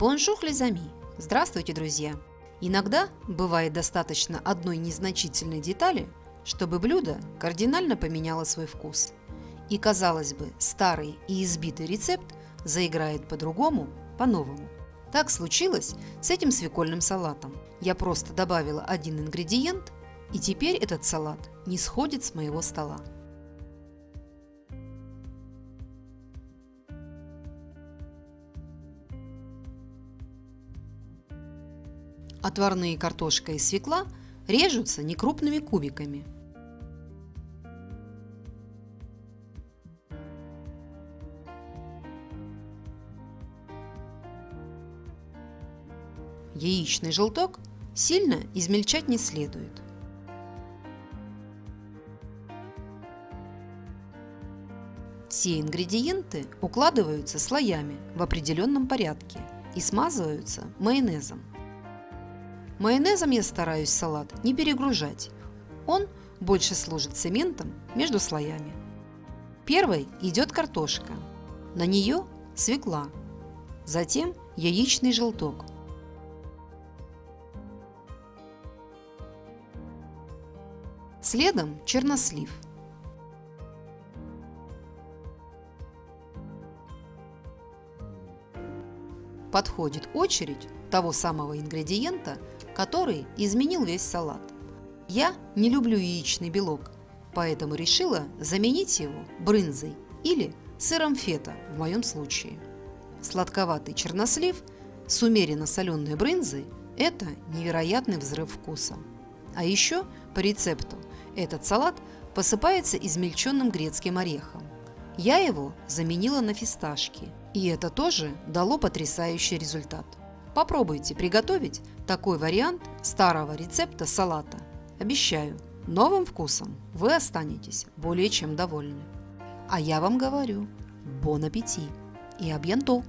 Bonjour les amis! Здравствуйте, друзья! Иногда бывает достаточно одной незначительной детали, чтобы блюдо кардинально поменяло свой вкус. И, казалось бы, старый и избитый рецепт заиграет по-другому, по-новому. Так случилось с этим свекольным салатом. Я просто добавила один ингредиент, и теперь этот салат не сходит с моего стола. Отварные картошка и свекла режутся некрупными кубиками. Яичный желток сильно измельчать не следует. Все ингредиенты укладываются слоями в определенном порядке и смазываются майонезом. Майонезом я стараюсь салат не перегружать. Он больше служит цементом между слоями. Первой идет картошка. На нее свекла. Затем яичный желток. Следом чернослив. Подходит очередь того самого ингредиента, который изменил весь салат. Я не люблю яичный белок, поэтому решила заменить его брынзой или сыром фета в моем случае. Сладковатый чернослив с умеренно соленой брынзой – это невероятный взрыв вкуса. А еще по рецепту этот салат посыпается измельченным грецким орехом. Я его заменила на фисташки, и это тоже дало потрясающий результат. Попробуйте приготовить такой вариант старого рецепта салата. Обещаю, новым вкусом вы останетесь более чем довольны. А я вам говорю, бон аппетит и абьянто!